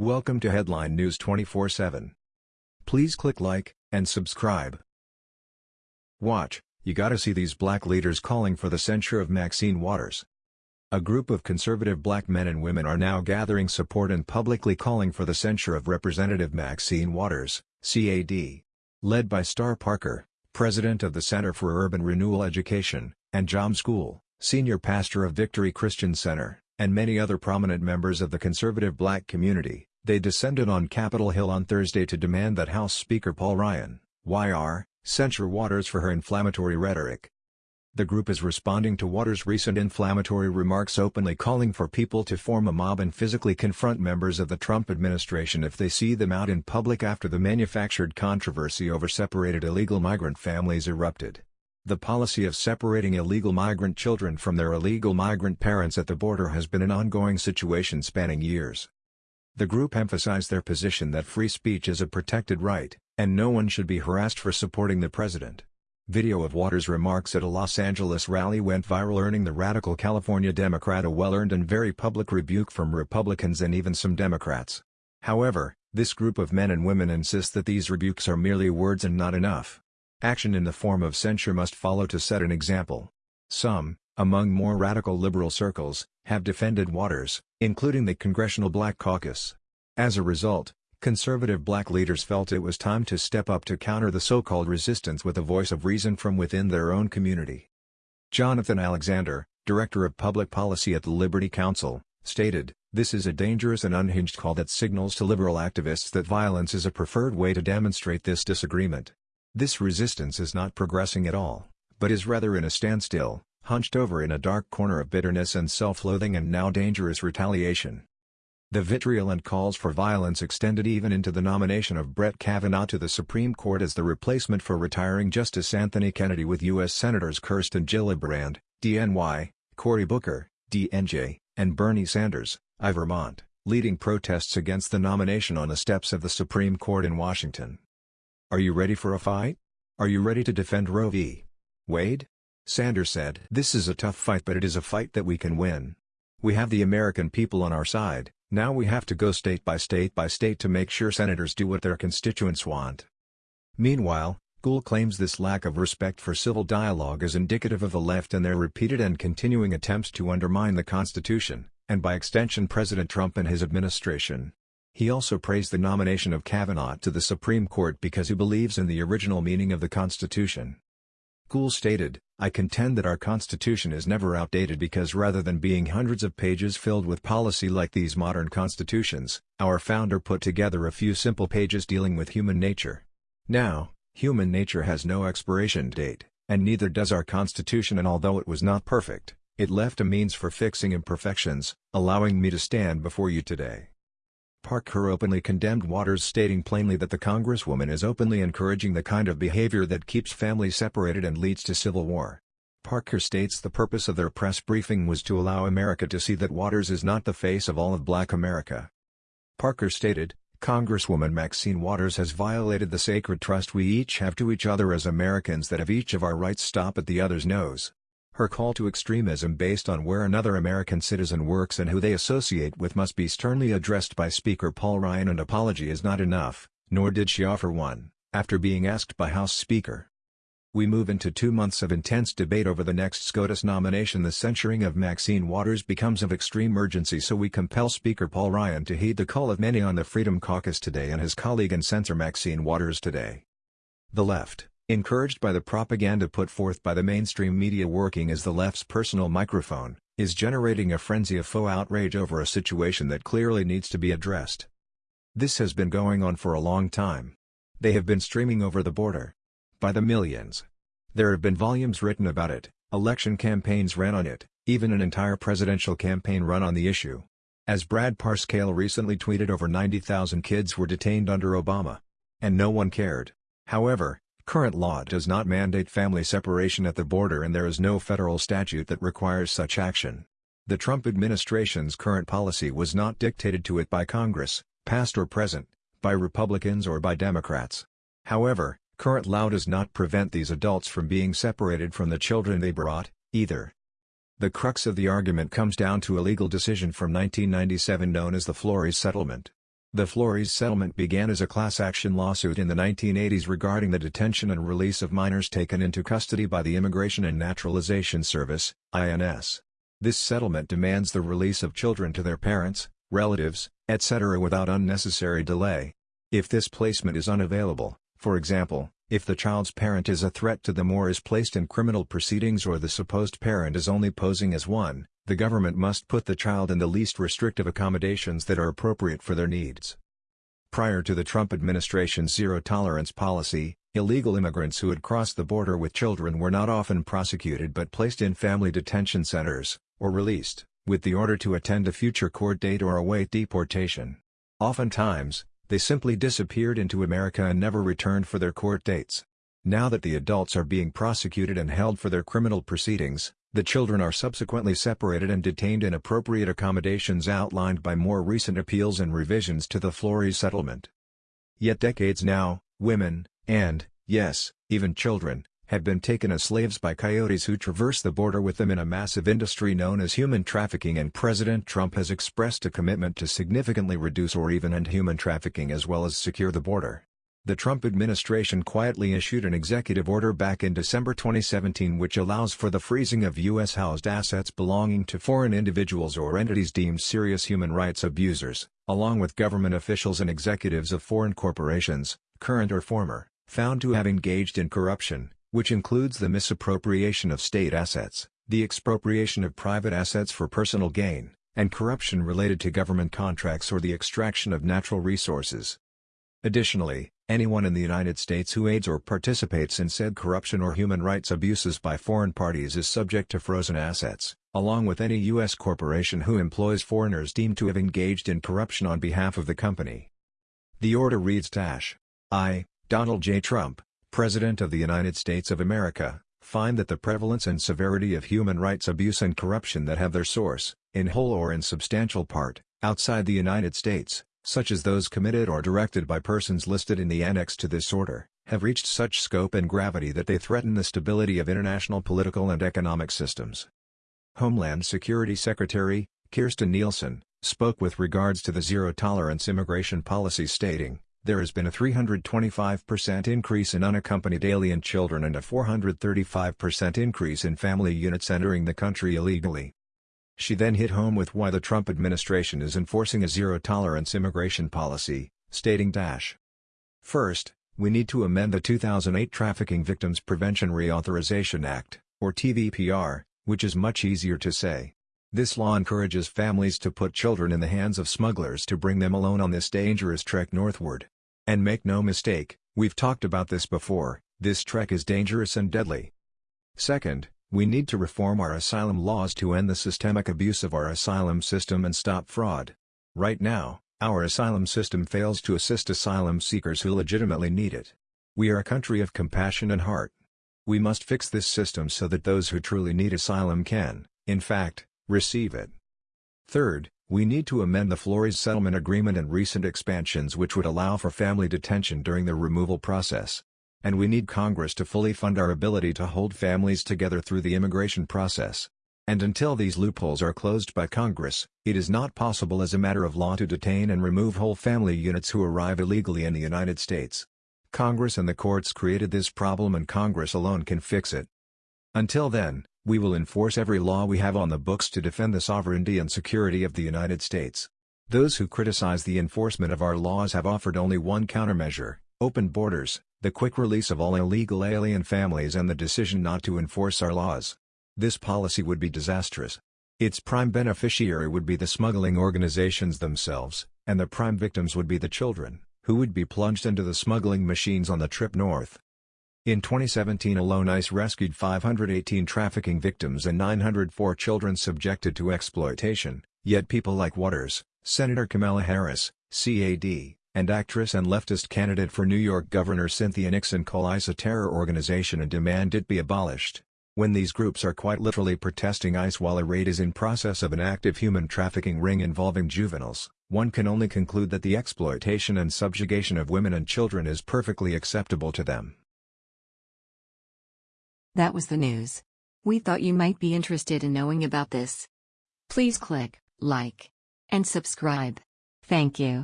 Welcome to Headline News 24/7. Please click like and subscribe. Watch, you gotta see these black leaders calling for the censure of Maxine Waters. A group of conservative black men and women are now gathering support and publicly calling for the censure of Representative Maxine Waters, CAD. Led by Star Parker, president of the Center for Urban Renewal Education, and John School, senior pastor of Victory Christian Center, and many other prominent members of the conservative black community, they descended on Capitol Hill on Thursday to demand that House Speaker Paul Ryan, YR, censure Waters for her inflammatory rhetoric. The group is responding to Waters' recent inflammatory remarks openly calling for people to form a mob and physically confront members of the Trump administration if they see them out in public after the manufactured controversy over separated illegal migrant families erupted. The policy of separating illegal migrant children from their illegal migrant parents at the border has been an ongoing situation spanning years. The group emphasized their position that free speech is a protected right, and no one should be harassed for supporting the president. Video of Waters' remarks at a Los Angeles rally went viral earning the radical California Democrat a well-earned and very public rebuke from Republicans and even some Democrats. However, this group of men and women insist that these rebukes are merely words and not enough. Action in the form of censure must follow to set an example. Some, among more radical liberal circles, have defended Waters, including the Congressional Black Caucus. As a result, Conservative black leaders felt it was time to step up to counter the so-called resistance with a voice of reason from within their own community. Jonathan Alexander, Director of Public Policy at the Liberty Counsel, stated, This is a dangerous and unhinged call that signals to liberal activists that violence is a preferred way to demonstrate this disagreement. This resistance is not progressing at all, but is rather in a standstill, hunched over in a dark corner of bitterness and self-loathing and now dangerous retaliation. The vitriol and calls for violence extended even into the nomination of Brett Kavanaugh to the Supreme Court as the replacement for retiring Justice Anthony Kennedy with U.S. Senators Kirsten Gillibrand, DNY, Cory Booker, DNJ, and Bernie Sanders, I Vermont, leading protests against the nomination on the steps of the Supreme Court in Washington. Are you ready for a fight? Are you ready to defend Roe v. Wade? Sanders said, This is a tough fight but it is a fight that we can win. We have the American people on our side, now we have to go state by state by state to make sure senators do what their constituents want. Meanwhile, Gould claims this lack of respect for civil dialogue is indicative of the left and their repeated and continuing attempts to undermine the Constitution, and by extension President Trump and his administration. He also praised the nomination of Kavanaugh to the Supreme Court because he believes in the original meaning of the Constitution. Gould stated, I contend that our Constitution is never outdated because rather than being hundreds of pages filled with policy like these modern constitutions, our founder put together a few simple pages dealing with human nature. Now, human nature has no expiration date, and neither does our Constitution and although it was not perfect, it left a means for fixing imperfections, allowing me to stand before you today. Parker openly condemned Waters stating plainly that the congresswoman is openly encouraging the kind of behavior that keeps families separated and leads to civil war. Parker states the purpose of their press briefing was to allow America to see that Waters is not the face of all of black America. Parker stated, Congresswoman Maxine Waters has violated the sacred trust we each have to each other as Americans that of each of our rights stop at the other's nose. Her call to extremism based on where another American citizen works and who they associate with must be sternly addressed by Speaker Paul Ryan and apology is not enough, nor did she offer one, after being asked by House Speaker. We move into two months of intense debate over the next SCOTUS nomination the censuring of Maxine Waters becomes of extreme urgency so we compel Speaker Paul Ryan to heed the call of many on the Freedom Caucus today and his colleague and censor Maxine Waters today. The left encouraged by the propaganda put forth by the mainstream media working as the left's personal microphone, is generating a frenzy of faux outrage over a situation that clearly needs to be addressed. This has been going on for a long time. They have been streaming over the border. By the millions. There have been volumes written about it, election campaigns ran on it, even an entire presidential campaign run on the issue. As Brad Parscale recently tweeted over 90,000 kids were detained under Obama. And no one cared. However, Current law does not mandate family separation at the border and there is no federal statute that requires such action. The Trump administration's current policy was not dictated to it by Congress, past or present, by Republicans or by Democrats. However, current law does not prevent these adults from being separated from the children they brought, either. The crux of the argument comes down to a legal decision from 1997 known as the Flores Settlement. The Flores settlement began as a class action lawsuit in the 1980s regarding the detention and release of minors taken into custody by the Immigration and Naturalization Service, INS. This settlement demands the release of children to their parents, relatives, etc. without unnecessary delay. If this placement is unavailable, for example, if the child's parent is a threat to them or is placed in criminal proceedings or the supposed parent is only posing as one, the government must put the child in the least restrictive accommodations that are appropriate for their needs. Prior to the Trump administration's zero-tolerance policy, illegal immigrants who had crossed the border with children were not often prosecuted but placed in family detention centers, or released, with the order to attend a future court date or await deportation. Oftentimes, they simply disappeared into America and never returned for their court dates. Now that the adults are being prosecuted and held for their criminal proceedings, the children are subsequently separated and detained in appropriate accommodations outlined by more recent appeals and revisions to the Flores settlement. Yet decades now, women, and, yes, even children, have been taken as slaves by coyotes who traverse the border with them in a massive industry known as human trafficking and President Trump has expressed a commitment to significantly reduce or even end human trafficking as well as secure the border. The Trump administration quietly issued an executive order back in December 2017 which allows for the freezing of U.S.-housed assets belonging to foreign individuals or entities deemed serious human rights abusers, along with government officials and executives of foreign corporations, current or former, found to have engaged in corruption, which includes the misappropriation of state assets, the expropriation of private assets for personal gain, and corruption related to government contracts or the extraction of natural resources. Additionally, Anyone in the United States who aids or participates in said corruption or human rights abuses by foreign parties is subject to frozen assets, along with any U.S. corporation who employs foreigners deemed to have engaged in corruption on behalf of the company. The order reads Dash. I, Donald J. Trump, President of the United States of America, find that the prevalence and severity of human rights abuse and corruption that have their source, in whole or in substantial part, outside the United States, such as those committed or directed by persons listed in the annex to this order, have reached such scope and gravity that they threaten the stability of international political and economic systems. Homeland Security Secretary, Kirstjen Nielsen, spoke with regards to the zero-tolerance immigration policy stating, there has been a 325% increase in unaccompanied alien children and a 435% increase in family units entering the country illegally. She then hit home with why the Trump administration is enforcing a zero-tolerance immigration policy, stating dash. First, we need to amend the 2008 Trafficking Victims Prevention Reauthorization Act, or TVPR, which is much easier to say. This law encourages families to put children in the hands of smugglers to bring them alone on this dangerous trek northward. And make no mistake, we've talked about this before, this trek is dangerous and deadly. Second, we need to reform our asylum laws to end the systemic abuse of our asylum system and stop fraud. Right now, our asylum system fails to assist asylum seekers who legitimately need it. We are a country of compassion and heart. We must fix this system so that those who truly need asylum can, in fact, receive it. Third, we need to amend the Flores Settlement Agreement and recent expansions which would allow for family detention during the removal process and we need Congress to fully fund our ability to hold families together through the immigration process. And until these loopholes are closed by Congress, it is not possible as a matter of law to detain and remove whole family units who arrive illegally in the United States. Congress and the courts created this problem and Congress alone can fix it. Until then, we will enforce every law we have on the books to defend the sovereignty and security of the United States. Those who criticize the enforcement of our laws have offered only one countermeasure, open borders, the quick release of all illegal alien families and the decision not to enforce our laws. This policy would be disastrous. Its prime beneficiary would be the smuggling organizations themselves, and the prime victims would be the children, who would be plunged into the smuggling machines on the trip north. In 2017 alone ICE rescued 518 trafficking victims and 904 children subjected to exploitation, yet people like Waters, Senator Kamala Harris, CAD, and actress and leftist candidate for New York Governor Cynthia Nixon call ICE a terror organization and demand it be abolished. When these groups are quite literally protesting ICE while a raid is in process of an active human trafficking ring involving juveniles, one can only conclude that the exploitation and subjugation of women and children is perfectly acceptable to them. That was the news. We thought you might be interested in knowing about this. Please click like and subscribe. Thank you.